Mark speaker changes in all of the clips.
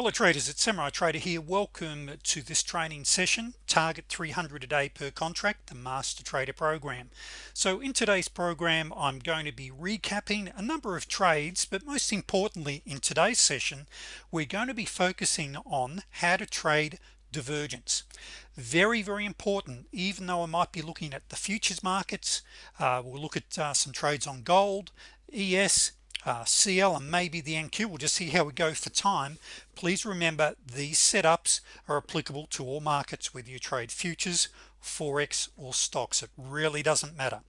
Speaker 1: fellow traders it's Samurai Trader here. Welcome to this training session target 300 a day per contract the master trader program. So in today's program I'm going to be recapping a number of trades but most importantly in today's session we're going to be focusing on how to trade divergence. Very very important even though I might be looking at the futures markets uh, we'll look at uh, some trades on gold ES uh, CL and maybe the NQ we'll just see how we go for time. Please remember these setups are applicable to all markets whether you trade futures forex or stocks. It really doesn't matter.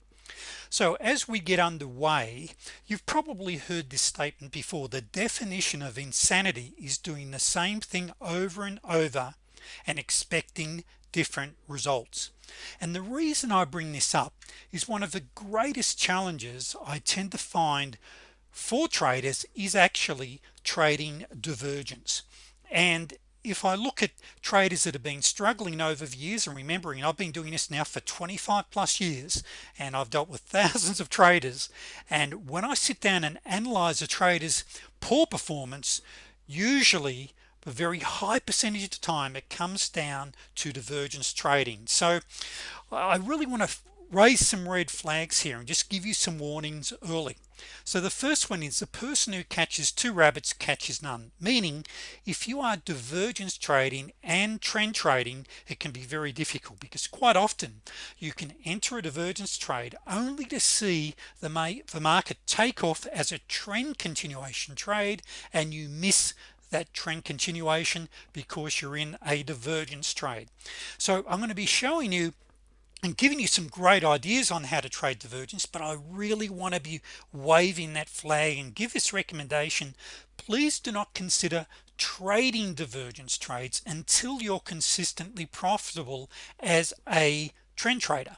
Speaker 1: So as we get underway you've probably heard this statement before. The definition of insanity is doing the same thing over and over and expecting different results. And the reason I bring this up is one of the greatest challenges I tend to find for traders is actually trading divergence. And if I look at traders that have been struggling over the years and remembering I've been doing this now for 25 plus years and I've dealt with thousands of traders and when I sit down and analyze a trader's poor performance usually a very high percentage of the time it comes down to divergence trading. So I really want to raise some red flags here and just give you some warnings early. So the first one is the person who catches two rabbits catches none meaning if you are divergence trading and trend trading it can be very difficult because quite often you can enter a divergence trade only to see the, may, the market take off as a trend continuation trade and you miss that trend continuation because you're in a divergence trade. So I'm going to be showing you and giving you some great ideas on how to trade divergence but I really want to be waving that flag and give this recommendation. Please do not consider trading divergence trades until you're consistently profitable as a trend trader.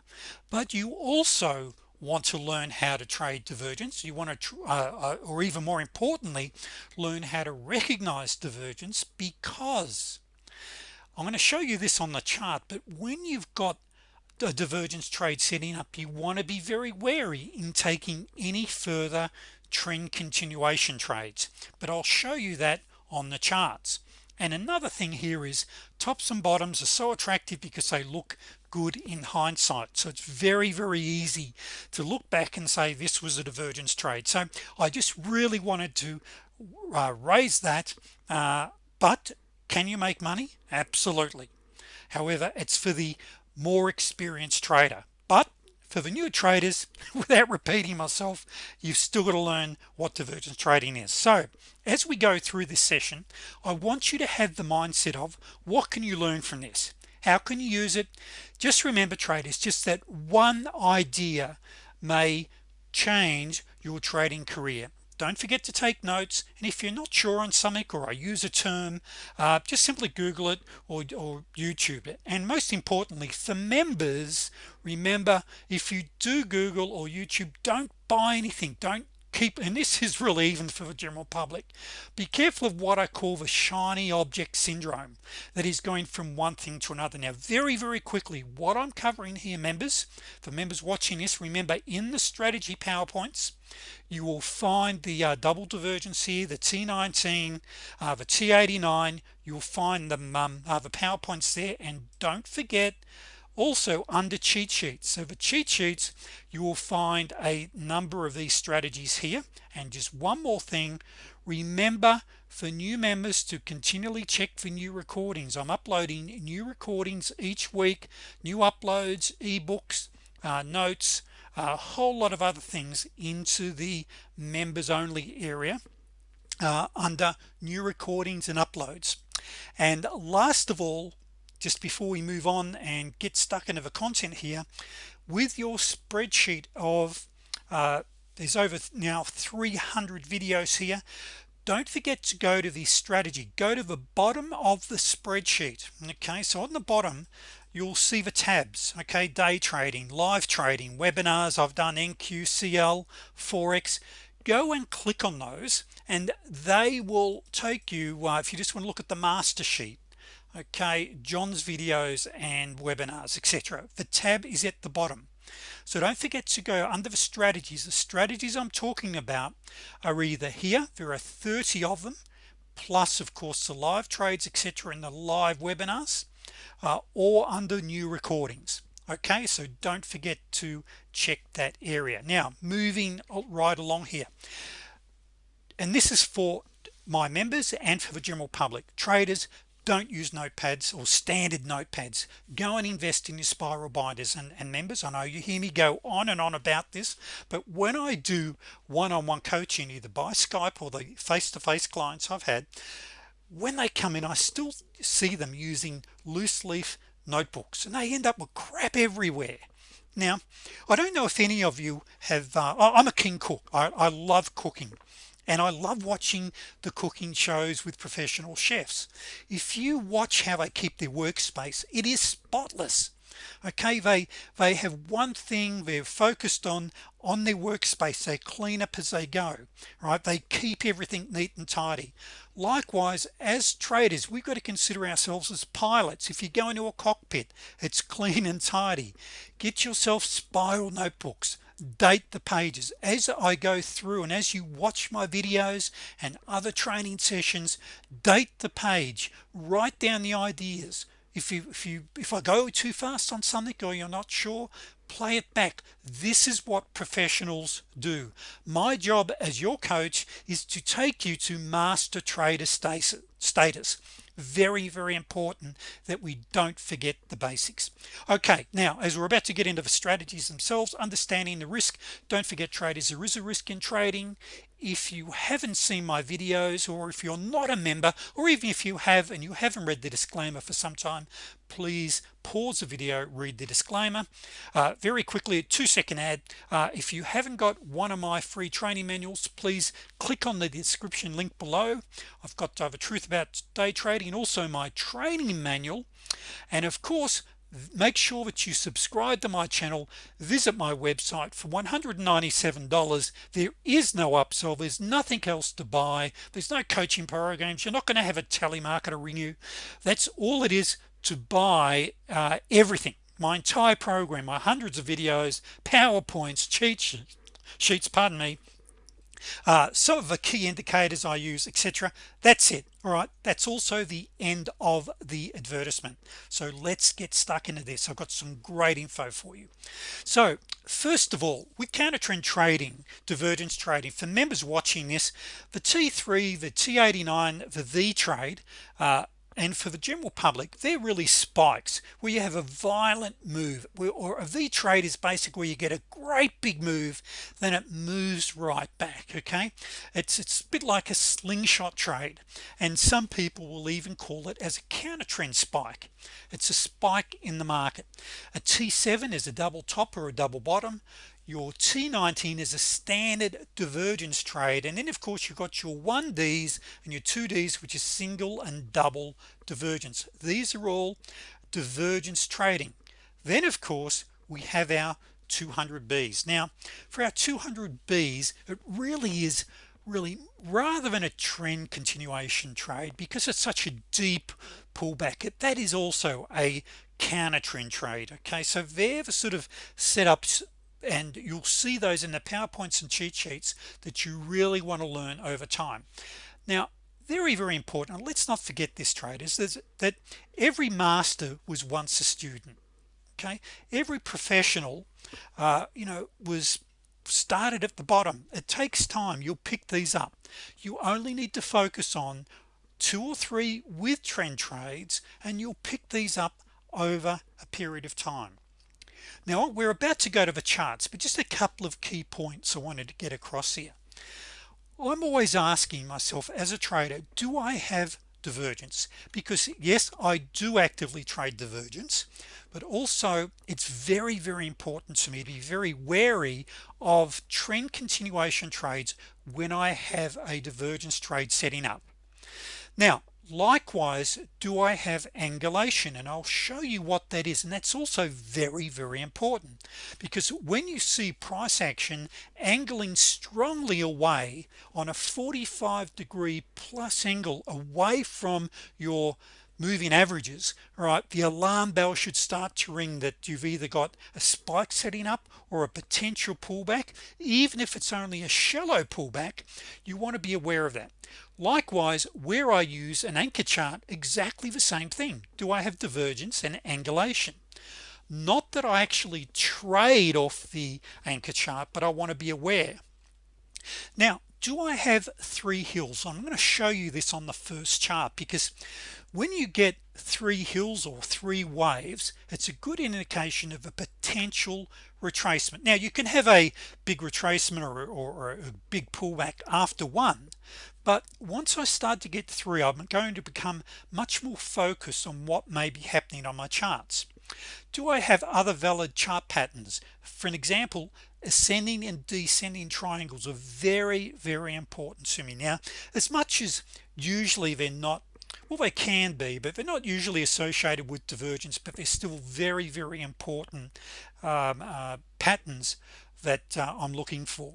Speaker 1: But you also want to learn how to trade divergence. You want to uh, uh, or even more importantly learn how to recognize divergence because I'm going to show you this on the chart but when you've got a divergence trade setting up you want to be very wary in taking any further trend continuation trades. But I'll show you that on the charts. And another thing here is tops and bottoms are so attractive because they look good in hindsight. So it's very very easy to look back and say this was a divergence trade. So I just really wanted to uh, raise that uh, but can you make money? Absolutely. However it's for the more experienced trader. But for the new traders without repeating myself you've still got to learn what divergence trading is. So as we go through this session I want you to have the mindset of what can you learn from this? How can you use it? Just remember traders just that one idea may change your trading career don't forget to take notes and if you're not sure on something or I use a term uh, just simply google it or, or YouTube it. And most importantly for members remember if you do Google or YouTube don't buy anything. Don't keep and this is really even for the general public be careful of what I call the shiny object syndrome that is going from one thing to another. Now very very quickly what I'm covering here members for members watching this remember in the strategy PowerPoints you will find the uh, double divergence here the T19 uh, the T89 you'll find them um, uh, the PowerPoints there. And don't forget also under cheat sheets. So the cheat sheets you will find a number of these strategies here. And just one more thing remember for new members to continually check for new recordings. I'm uploading new recordings each week new uploads ebooks uh, notes a whole lot of other things into the members only area uh, under new recordings and uploads. And last of all just before we move on and get stuck into the content here with your spreadsheet of uh, there's over now 300 videos here don't forget to go to the strategy. Go to the bottom of the spreadsheet. Okay so on the bottom you'll see the tabs. Okay day trading live trading webinars I've done NQCL Forex. Go and click on those and they will take you uh, if you just want to look at the master sheet okay John's videos and webinars etc the tab is at the bottom. So don't forget to go under the strategies. The strategies I'm talking about are either here there are 30 of them plus of course the live trades etc in the live webinars uh, or under new recordings. Okay so don't forget to check that area. Now moving right along here. And this is for my members and for the general public. Traders don't use notepads or standard notepads. Go and invest in your spiral binders and, and members. I know you hear me go on and on about this but when I do one-on-one -on -one coaching either by Skype or the face-to-face -face clients I've had when they come in I still see them using loose leaf notebooks and they end up with crap everywhere. Now I don't know if any of you have uh, I'm a king cook. I, I love cooking and I love watching the cooking shows with professional chefs. If you watch how they keep their workspace it is spotless. Okay they they have one thing they're focused on on their workspace. They clean up as they go right? They keep everything neat and tidy. Likewise as traders we've got to consider ourselves as pilots. If you go into a cockpit it's clean and tidy. Get yourself spiral notebooks date the pages. As I go through and as you watch my videos and other training sessions date the page. Write down the ideas. If you if you if I go too fast on something or you're not sure play it back. This is what professionals do. My job as your coach is to take you to master trader status very very important that we don't forget the basics. Okay now as we're about to get into the strategies themselves understanding the risk don't forget traders. There is a risk in trading if you haven't seen my videos or if you're not a member or even if you have and you haven't read the disclaimer for some time please pause the video read the disclaimer. Uh, very quickly a two-second ad. Uh, if you haven't got one of my free training manuals please click on the description link below. I've got to have a truth about day trading and also my training manual. And of course make sure that you subscribe to my channel visit my website for $197 there is no upsell there's nothing else to buy there's no coaching programs you're not going to have a telemarketer ring you. That's all it is to buy uh, everything. My entire program my hundreds of videos PowerPoints cheat sheets pardon me uh, some of the key indicators I use etc that's it all right? That's also the end of the advertisement. So let's get stuck into this. I've got some great info for you. So first of all with counter trend trading divergence trading for members watching this the T3 the T89 the V trade uh, and for the general public they're really spikes where you have a violent move or a V trade is basically where you get a great big move then it moves right back okay? It's it's a bit like a slingshot trade and some people will even call it as a counter trend spike. It's a spike in the market. A t7 is a double top or a double bottom your T19 is a standard divergence trade and then of course you've got your 1Ds and your 2Ds which is single and double divergence. These are all divergence trading. Then of course we have our 200 Bs. Now for our 200 Bs it really is really rather than a trend continuation trade because it's such a deep pullback that is also a counter trend trade okay? So they're the sort of setups and you'll see those in the PowerPoints and cheat sheets that you really want to learn over time. Now very very important let's not forget this traders that every master was once a student okay? Every professional uh, you know was started at the bottom. It takes time. You'll pick these up. You only need to focus on two or three with trend trades and you'll pick these up over a period of time now we're about to go to the charts but just a couple of key points I wanted to get across here. I'm always asking myself as a trader do I have divergence? Because yes I do actively trade divergence but also it's very very important to me to be very wary of trend continuation trades when I have a divergence trade setting up. Now likewise do I have angulation? And I'll show you what that is. And that's also very very important because when you see price action angling strongly away on a 45 degree plus angle away from your moving averages right the alarm bell should start to ring that you've either got a spike setting up or a potential pullback. Even if it's only a shallow pullback you want to be aware of that likewise where I use an anchor chart exactly the same thing. Do I have divergence and angulation? Not that I actually trade off the anchor chart but I want to be aware. Now do I have three hills? I'm going to show you this on the first chart because when you get three hills or three waves it's a good indication of a potential retracement. Now you can have a big retracement or, or, or, a big pullback after one but once I start to get through I'm going to become much more focused on what may be happening on my charts. Do I have other valid chart patterns? For an example ascending and descending triangles are very very important to me. Now as much as usually they're not well they can be but they're not usually associated with divergence but they're still very very important um, uh, patterns that uh, I'm looking for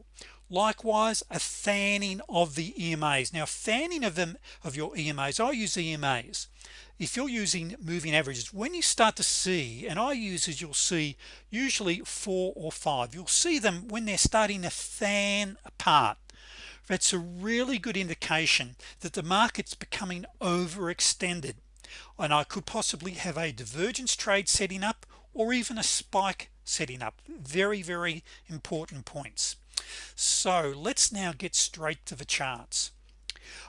Speaker 1: likewise a fanning of the EMAs now fanning of them of your EMAs I use EMAs if you're using moving averages when you start to see and I use as you'll see usually four or five you'll see them when they're starting to fan apart. That's a really good indication that the market's becoming overextended and I could possibly have a divergence trade setting up or even a spike setting up. Very very important points so let's now get straight to the charts.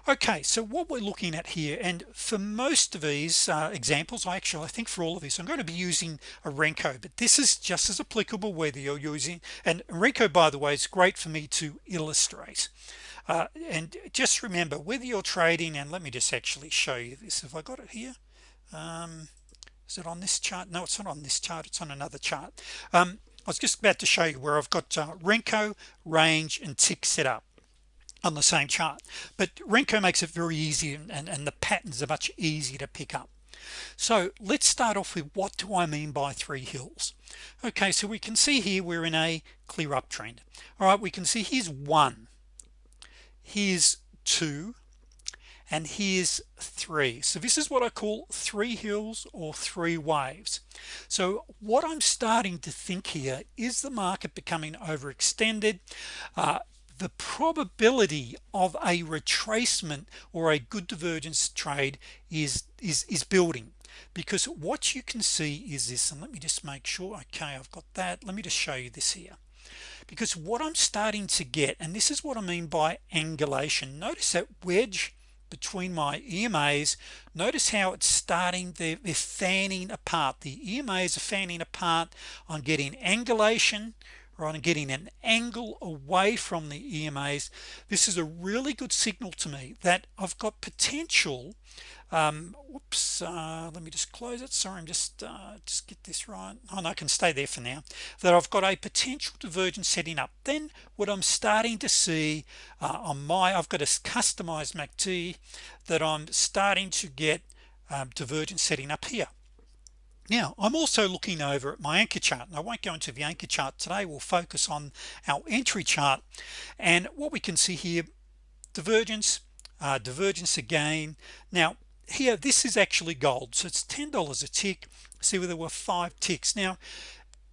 Speaker 1: Okay so what we're looking at here and for most of these uh, examples I actually I think for all of these I'm going to be using a Renko but this is just as applicable whether you're using and Renko by the way is great for me to illustrate. Uh, and just remember whether you're trading and let me just actually show you this. If I got it here? Um, is it on this chart? No it's not on this chart it's on another chart. Um, I was just about to show you where I've got uh, Renko range and tick set up on the same chart. But Renko makes it very easy and, and, and the patterns are much easier to pick up. So let's start off with what do I mean by three hills? Okay so we can see here we're in a clear uptrend. All right we can see here's one here's two and here's three. So this is what I call three hills or three waves. So what I'm starting to think here is the market becoming overextended. Uh, the probability of a retracement or a good divergence trade is is is building. Because what you can see is this and let me just make sure okay I've got that. Let me just show you this here. Because what I'm starting to get and this is what I mean by angulation. Notice that wedge between my EMAs notice how it's starting they're, they're fanning apart. The EMAs are fanning apart I'm getting angulation right and getting an angle away from the EMAs this is a really good signal to me that I've got potential um, whoops uh, let me just close it. Sorry I'm just uh, just get this right. Oh no I can stay there for now. That I've got a potential divergence setting up. Then what I'm starting to see uh, on my I've got a customized MACD that I'm starting to get um, divergence setting up here now I'm also looking over at my anchor chart and I won't go into the anchor chart today. We'll focus on our entry chart. And what we can see here divergence uh, divergence again. Now here this is actually gold so it's ten dollars a tick. See where there were five ticks. Now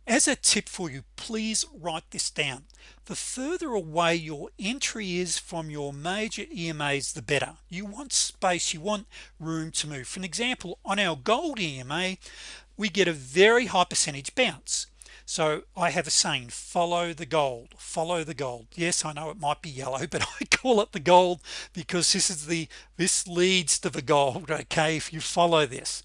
Speaker 1: as a tip for you please write this down. The further away your entry is from your major EMAs the better. You want space you want room to move. For an example on our gold EMA we get a very high percentage bounce. So I have a saying follow the gold follow the gold. Yes I know it might be yellow but I call it the gold because this is the this leads to the gold okay if you follow this.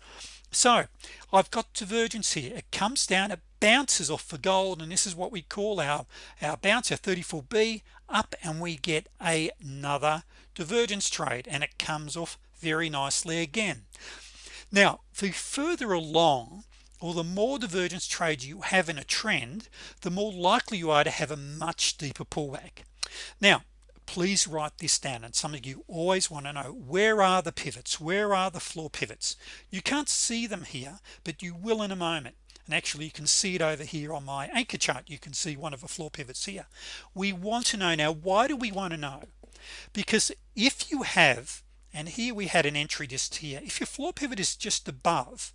Speaker 1: So I've got divergence here. It comes down it bounces off the gold and this is what we call our our bounce our 34b up and we get another divergence trade and it comes off very nicely again now the further along or the more divergence trades you have in a trend the more likely you are to have a much deeper pullback. Now please write this down and some of you always want to know where are the pivots? Where are the floor pivots? You can't see them here but you will in a moment. And actually you can see it over here on my anchor chart. You can see one of the floor pivots here. We want to know now why do we want to know? Because if you have and here we had an entry just here. If your floor pivot is just above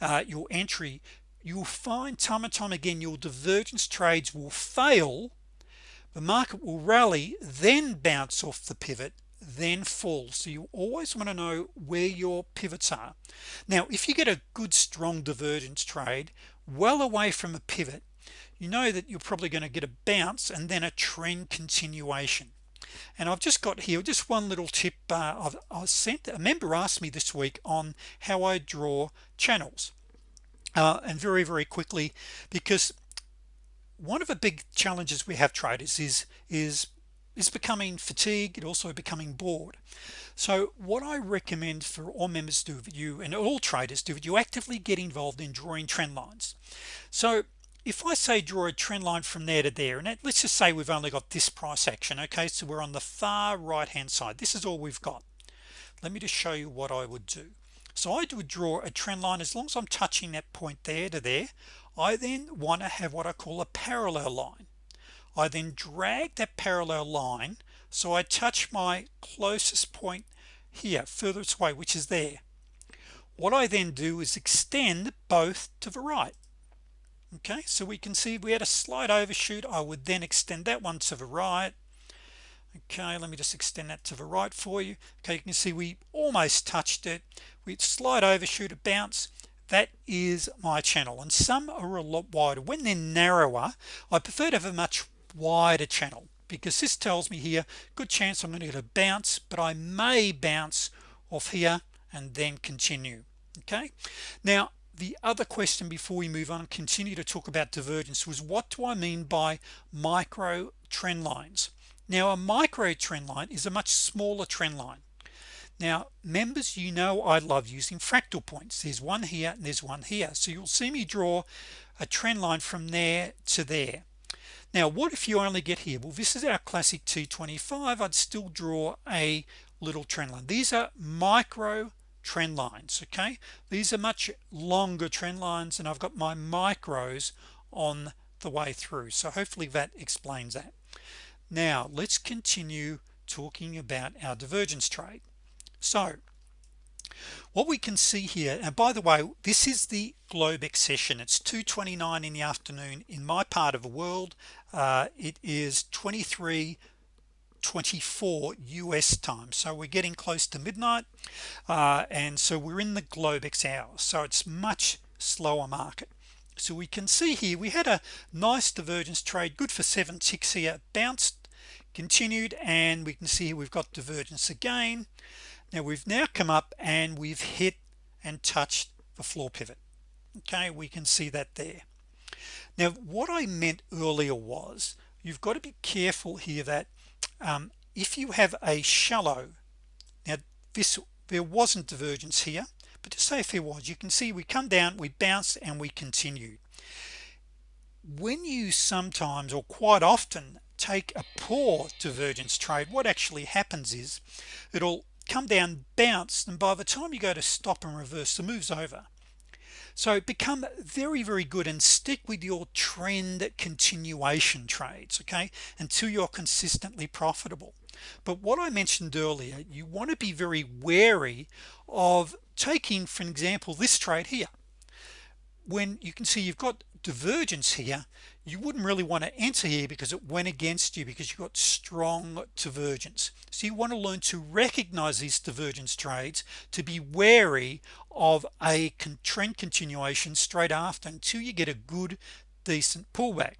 Speaker 1: uh, your entry you'll find time and time again your divergence trades will fail the market will rally then bounce off the pivot then fall. So you always want to know where your pivots are. Now if you get a good strong divergence trade well away from a pivot you know that you're probably going to get a bounce and then a trend continuation and I've just got here just one little tip uh, I've, i sent a member asked me this week on how I draw channels uh, and very very quickly because one of the big challenges we have traders is is is becoming fatigued and also becoming bored. So what I recommend for all members do you and all traders do you actively get involved in drawing trend lines. So if I say draw a trend line from there to there and let's just say we've only got this price action okay so we're on the far right hand side. This is all we've got. Let me just show you what I would do. So I would draw a trend line. As long as I'm touching that point there to there I then want to have what I call a parallel line. I then drag that parallel line so I touch my closest point here furthest away which is there. What I then do is extend both to the right okay so we can see we had a slight overshoot I would then extend that one to the right. Okay let me just extend that to the right for you. Okay you can see we almost touched it. We slide overshoot a bounce. That is my channel and some are a lot wider. When they're narrower I prefer to have a much wider channel because this tells me here good chance I'm going to get a bounce but I may bounce off here and then continue. Okay? Now the other question before we move on continue to talk about divergence was what do I mean by micro trend lines? Now a micro trend line is a much smaller trend line. Now members you know I love using fractal points. There's one here and there's one here. So you'll see me draw a trend line from there to there. Now what if you only get here? Well this is our classic T25 I'd still draw a little trend line. These are micro trend lines okay? These are much longer trend lines and I've got my micros on the way through. So hopefully that explains that. Now let's continue talking about our divergence trade. So what we can see here and by the way this is the Globex session it's 229 in the afternoon. In my part of the world uh, it is 23 24 US time. So we're getting close to midnight uh, and so we're in the Globex hour. So it's much slower market. So we can see here we had a nice divergence trade good for seven ticks here bounced continued and we can see we've got divergence again. Now we've now come up and we've hit and touched the floor pivot. Okay we can see that there. Now what I meant earlier was you've got to be careful here that um, if you have a shallow now this there wasn't divergence here but to say if there was you can see we come down we bounced and we continued when you sometimes or quite often take a poor divergence trade what actually happens is it'll come down bounce and by the time you go to stop and reverse the moves over so become very very good and stick with your trend continuation trades okay until you're consistently profitable. But what I mentioned earlier you want to be very wary of taking for example this trade here. When you can see you've got divergence here you wouldn't really want to enter here because it went against you because you got strong divergence. So you want to learn to recognize these divergence trades to be wary of a trend continuation straight after until you get a good decent pullback.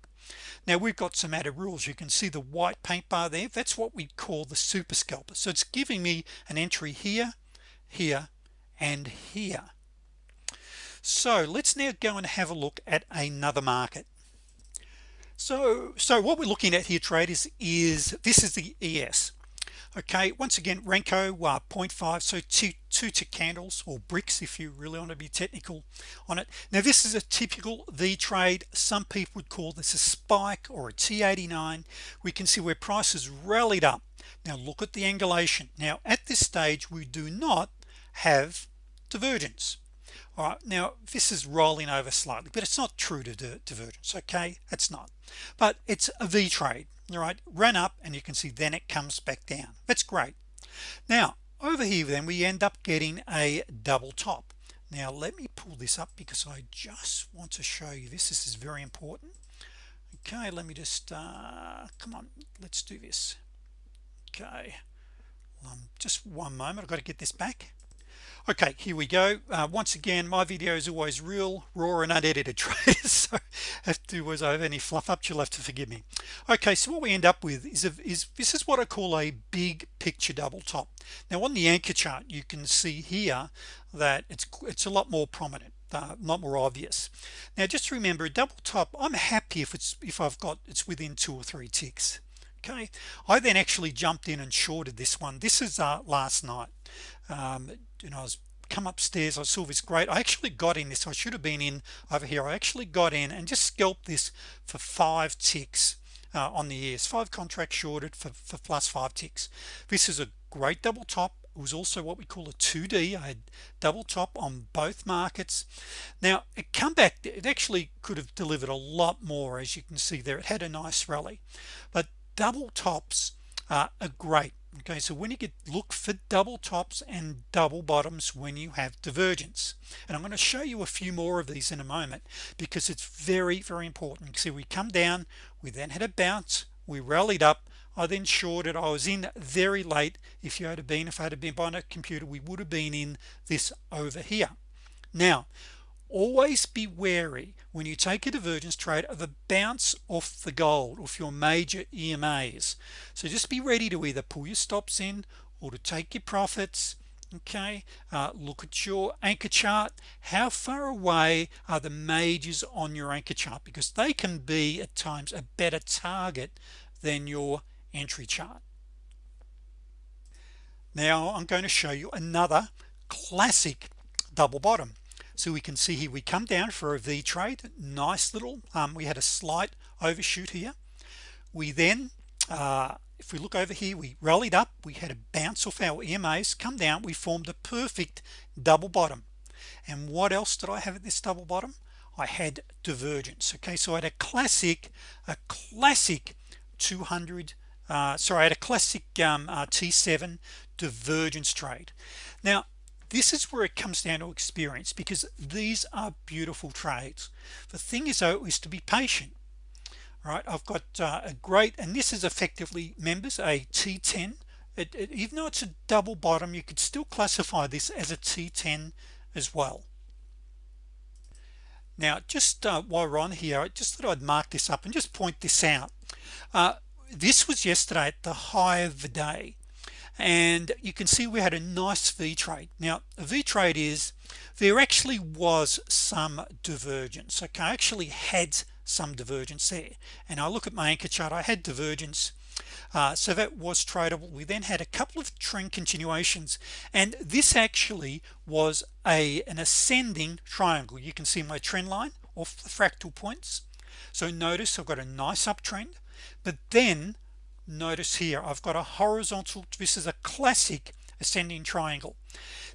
Speaker 1: Now we've got some added rules. You can see the white paint bar there. That's what we call the super scalper. So it's giving me an entry here here and here. So let's now go and have a look at another market so so what we're looking at here traders is this is the ES okay once again Renko uh, 0.5 so two two tick candles or bricks if you really want to be technical on it. Now this is a typical V trade. Some people would call this a spike or a T89 we can see where prices rallied up. Now look at the angulation. Now at this stage we do not have divergence all right now this is rolling over slightly but it's not true to divergence okay? It's not. But it's a V trade all right? Run up and you can see then it comes back down. That's great. Now over here then we end up getting a double top. Now let me pull this up because I just want to show you this. This is very important. Okay let me just uh, come on let's do this. Okay. Um, just one moment I've got to get this back okay here we go. Uh, once again my video is always real raw and unedited traders so if there was over any fluff up you'll have to forgive me. Okay so what we end up with is, a, is this is what I call a big picture double top. Now on the anchor chart you can see here that it's it's a lot more prominent uh, not more obvious. Now just remember a double top I'm happy if it's if I've got it's within two or three ticks okay? I then actually jumped in and shorted this one. This is uh, last night. Um, you know I was come upstairs I saw this great I actually got in this I should have been in over here I actually got in and just scalped this for five ticks uh, on the ES five contracts shorted for, for plus five ticks. This is a great double top it was also what we call a 2d I had double top on both markets. Now it come back it actually could have delivered a lot more as you can see there it had a nice rally. But double tops uh, are great okay so when you get look for double tops and double bottoms when you have divergence. And I'm going to show you a few more of these in a moment because it's very very important. See we come down we then had a bounce we rallied up. I then shorted I was in very late. If you had been if I had been buying a computer we would have been in this over here. Now always be wary when you take a divergence trade of a bounce off the gold off your major EMAs so just be ready to either pull your stops in or to take your profits okay? Uh, look at your anchor chart. How far away are the majors on your anchor chart? Because they can be at times a better target than your entry chart. Now I'm going to show you another classic double bottom so we can see here. We come down for a V trade. Nice little um, we had a slight overshoot here. We then uh, if we look over here we rallied up. We had a bounce off our EMAs come down. We formed a perfect double bottom. And what else did I have at this double bottom? I had divergence. Okay so I had a classic a classic 200 uh, sorry I had a classic um, uh, T7 divergence trade. Now this is where it comes down to experience because these are beautiful trades the thing is though is to be patient right? I've got uh, a great and this is effectively members a t10 it, it, even though it's a double bottom you could still classify this as a t10 as well. Now just uh, while we're on here I just thought I'd mark this up and just point this out. Uh, this was yesterday at the high of the day and you can see we had a nice V trade. Now a V trade is there actually was some divergence okay? I actually had some divergence there. And I look at my anchor chart I had divergence uh, so that was tradable. We then had a couple of trend continuations and this actually was a an ascending triangle. You can see my trend line off the fractal points. So notice I've got a nice uptrend but then notice here I've got a horizontal this is a classic ascending triangle.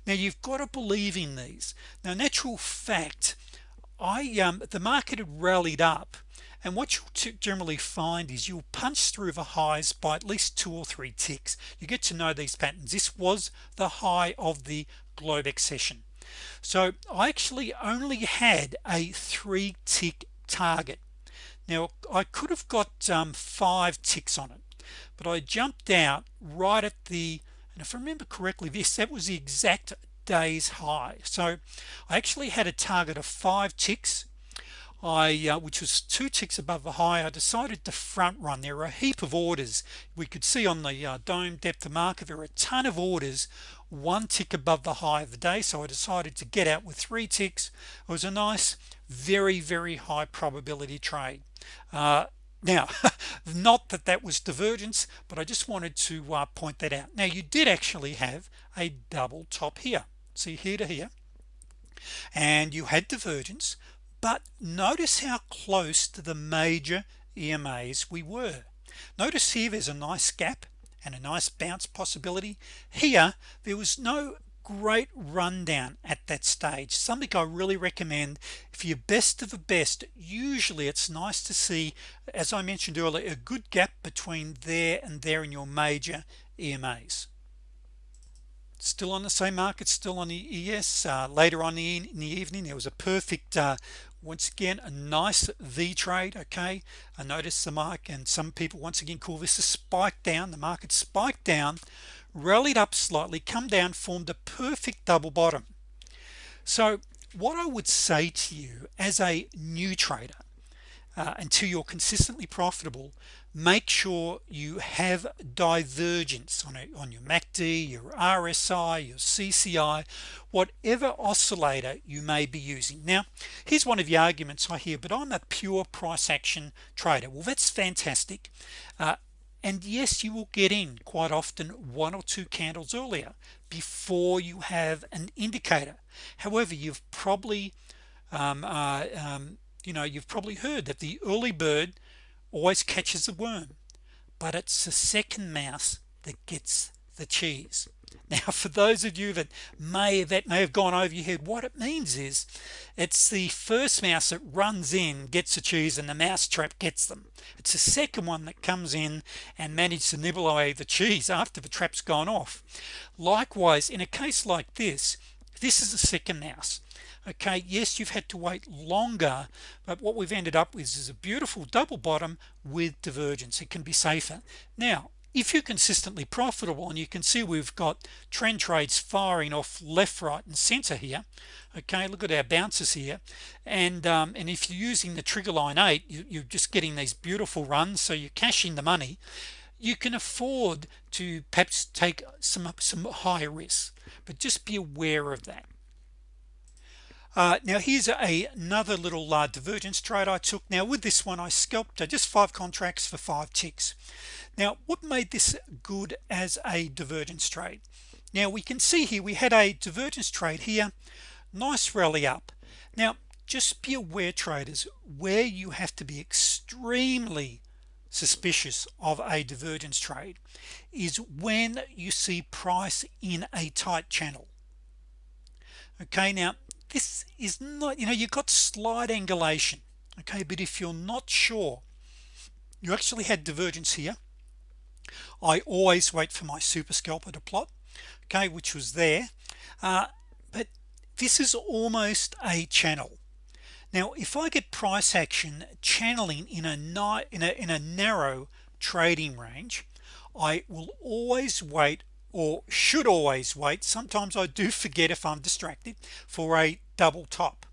Speaker 1: Now you've got to believe in these. Now natural fact I um the market had rallied up and what you'll generally find is you'll punch through the highs by at least two or three ticks. You get to know these patterns. This was the high of the Globex session so I actually only had a three tick target. Now I could have got um, five ticks on it but I jumped out right at the and if I remember correctly this that was the exact day's high. So I actually had a target of five ticks. I uh, which was two ticks above the high. I decided to front run. There were a heap of orders. We could see on the uh, DOM depth of market there were a ton of orders one tick above the high of the day. So I decided to get out with three ticks. It was a nice very very high probability trade. Uh, now not that that was divergence but I just wanted to uh, point that out. Now you did actually have a double top here. See here to here. And you had divergence but notice how close to the major EMAs we were. Notice here there's a nice gap and a nice bounce possibility. Here there was no great rundown at that stage. Something I really recommend if you're best of the best usually it's nice to see as I mentioned earlier a good gap between there and there in your major EMAs still on the same market still on the ES uh, later on in the evening there was a perfect uh, once again a nice V trade okay? I noticed the mark and some people once again call this a spike down. The market spiked down rallied up slightly come down formed a perfect double bottom. So what I would say to you as a new trader uh, until you're consistently profitable make sure you have divergence on it on your MACD your RSI your CCI whatever oscillator you may be using. Now here's one of the arguments I hear but I'm a pure price action trader. Well that's fantastic. Uh, and yes you will get in quite often one or two candles earlier before you have an indicator. However you've probably um, uh, um, you know you've probably heard that the early bird always catches the worm but it's the second mouse that gets the cheese now for those of you that may that may have gone over your head what it means is it's the first mouse that runs in gets the cheese and the mouse trap gets them. It's the second one that comes in and manages to nibble away the cheese after the trap's gone off. Likewise in a case like this this is the second mouse. Okay yes you've had to wait longer but what we've ended up with is a beautiful double bottom with divergence. It can be safer. Now if you're consistently profitable and you can see we've got trend trades firing off left right and center here okay? Look at our bounces here. And um, and if you're using the trigger line 8 you, are just getting these beautiful runs so you're cashing the money. You can afford to perhaps take some some higher risks but just be aware of that. Uh, now here's a, another little uh, divergence trade I took. Now with this one I scalped uh, just five contracts for five ticks now what made this good as a divergence trade? Now we can see here we had a divergence trade here. Nice rally up. Now just be aware traders where you have to be extremely suspicious of a divergence trade is when you see price in a tight channel. Okay now this is not you know you've got slight angulation okay but if you're not sure you actually had divergence here I always wait for my super scalper to plot okay which was there. Uh, but this is almost a channel. Now if I get price action channeling in a night in a in a narrow trading range I will always wait or should always wait. Sometimes I do forget if I'm distracted for a double top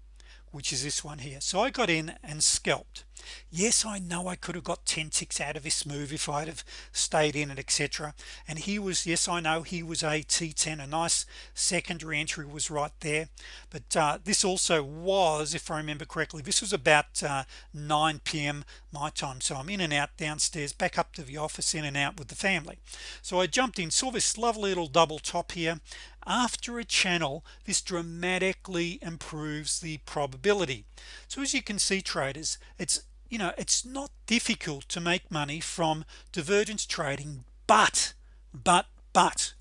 Speaker 1: which is this one here. So I got in and scalped yes I know I could have got 10 ticks out of this move if I'd have stayed in it etc and he was yes I know he was a t10 a nice secondary entry was right there. But uh, this also was if I remember correctly this was about uh, 9 p.m. my time. So I'm in and out downstairs back up to the office in and out with the family. So I jumped in saw this lovely little double top here. After a channel this dramatically improves the probability. So as you can see traders it's you know it's not difficult to make money from divergence trading but but but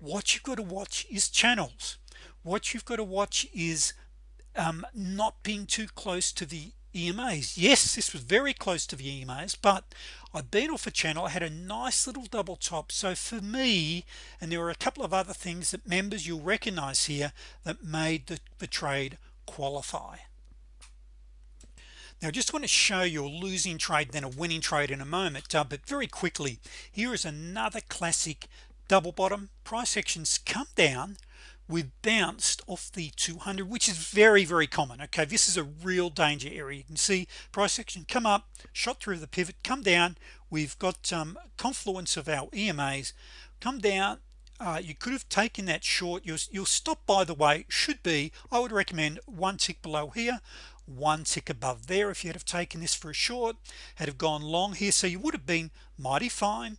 Speaker 1: what you've got to watch is channels. What you've got to watch is um, not being too close to the EMAs yes this was very close to the EMAs but I've been off a channel I had a nice little double top. So for me and there were a couple of other things that members you'll recognize here that made the, the trade qualify now just want to show you a losing trade then a winning trade in a moment uh, but very quickly here is another classic double bottom. Price actions come down we've bounced off the 200 which is very very common okay? This is a real danger area. You can see price action come up shot through the pivot come down. We've got um, confluence of our EMAs come down. Uh, you could have taken that short. You'll, you'll stop by the way. Should be I would recommend one tick below here one tick above there if you had have taken this for a short. Had have gone long here so you would have been mighty fine.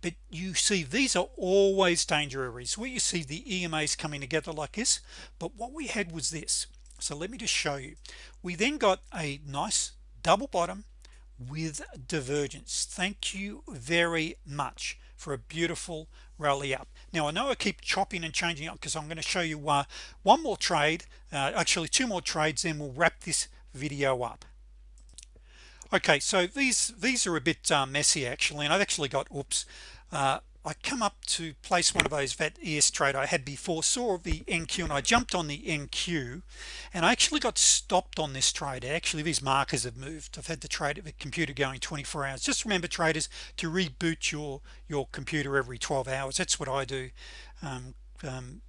Speaker 1: But you see these are always danger areas. Where you see the EMAs coming together like this. But what we had was this. So let me just show you. We then got a nice double bottom with divergence. Thank you very much for a beautiful rally up. Now I know I keep chopping and changing up because I'm going to show you uh, one more trade uh, actually two more trades then we'll wrap this video up. Okay so these these are a bit uh, messy actually and I've actually got oops uh, I come up to place one of those that ES trade I had before saw the NQ and I jumped on the NQ and I actually got stopped on this trade. Actually these markers have moved. I've had the trade the computer going 24 hours. Just remember traders to reboot your your computer every 12 hours. That's what I do um, um,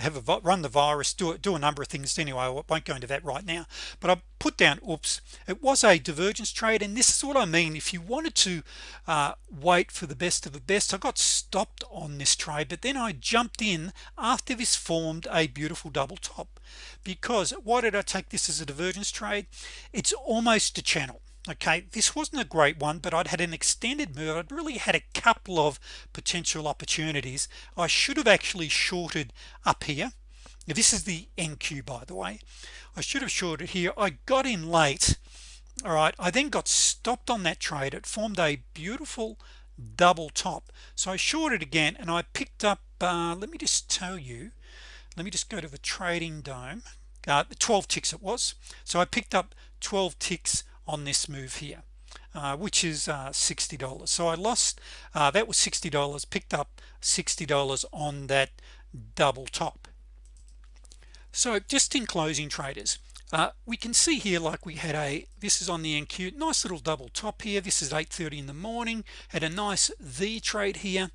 Speaker 1: have a run the virus do it do a number of things anyway I won't go into that right now. But I put down oops it was a divergence trade and this is what I mean. If you wanted to uh, wait for the best of the best I got stopped on this trade but then I jumped in after this formed a beautiful double top. Because why did I take this as a divergence trade? It's almost a channel okay this wasn't a great one but I'd had an extended move. I'd really had a couple of potential opportunities. I should have actually shorted up here. Now, this is the NQ by the way. I should have shorted here. I got in late. All right. I then got stopped on that trade. It formed a beautiful double top. So I shorted again and I picked up uh, let me just tell you let me just go to the trading DOM. Uh, 12 ticks it was. So I picked up 12 ticks on this move here uh, which is uh, $60 so I lost uh, that was $60 picked up $60 on that double top. So just in closing traders uh, we can see here like we had a this is on the NQ nice little double top here. This is 8:30 in the morning had a nice V trade here.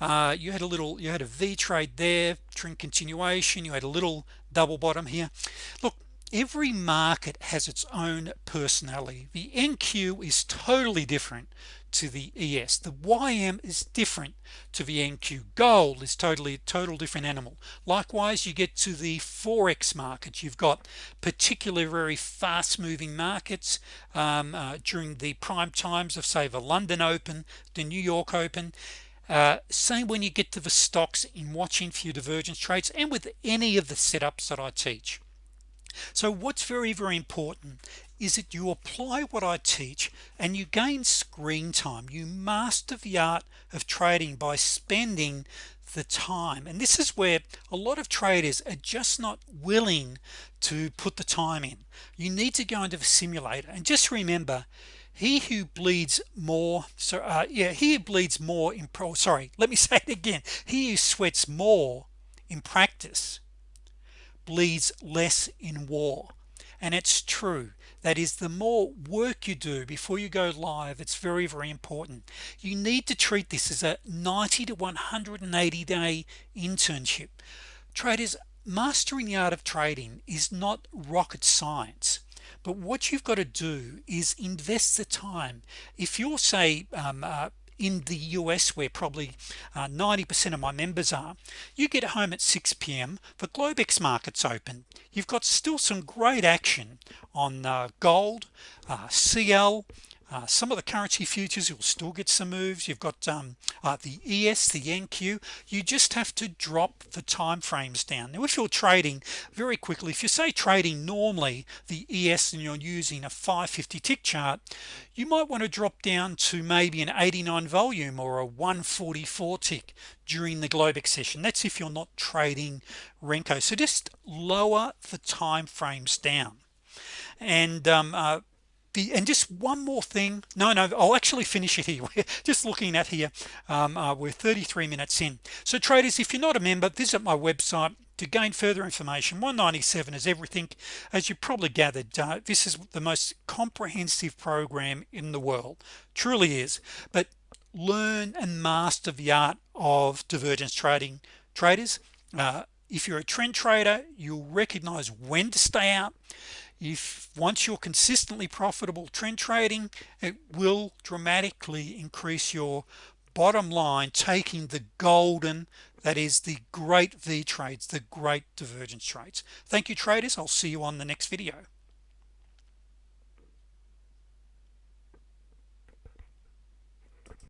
Speaker 1: Uh, you had a little you had a V trade there trend continuation. You had a little double bottom here. Look every market has its own personality. The NQ is totally different to the ES the YM is different to the NQ gold is totally a total different animal. Likewise you get to the forex market. You've got particularly very fast-moving markets um, uh, during the prime times of say the London Open the New York Open. Uh, same when you get to the stocks in watching few divergence trades and with any of the setups that I teach so what's very very important is that you apply what I teach and you gain screen time. You master the art of trading by spending the time. And this is where a lot of traders are just not willing to put the time in. You need to go into the simulator. And just remember he who bleeds more so uh, yeah he who bleeds more in pro sorry let me say it again. He who sweats more in practice bleeds less in war. And it's true. That is the more work you do before you go live it's very very important. You need to treat this as a 90 to 180 day internship. Traders mastering the art of trading is not rocket science. But what you've got to do is invest the time. If you're say um, uh, in the US where probably 90% uh, of my members are you get home at 6 p.m. for Globex markets open you've got still some great action on uh, gold uh, CL uh, some of the currency futures you'll still get some moves. You've got um, uh, the ES the NQ you just have to drop the time frames down. Now if you're trading very quickly if you say trading normally the ES and you're using a 550 tick chart you might want to drop down to maybe an 89 volume or a 144 tick during the Globex session that's if you're not trading Renko. So just lower the time frames down. And um, uh, the and just one more thing. No no I'll actually finish it here. We're just looking at here um, uh, we're 33 minutes in. So traders if you're not a member visit my website to gain further information. 197 is everything. As you probably gathered uh, this is the most comprehensive program in the world. Truly is. But learn and master the art of divergence trading. Traders uh, if you're a trend trader you'll recognize when to stay out if once you're consistently profitable trend trading it will dramatically increase your bottom line taking the golden that is the great V trades the great divergence trades. Thank you traders. I'll see you on the next video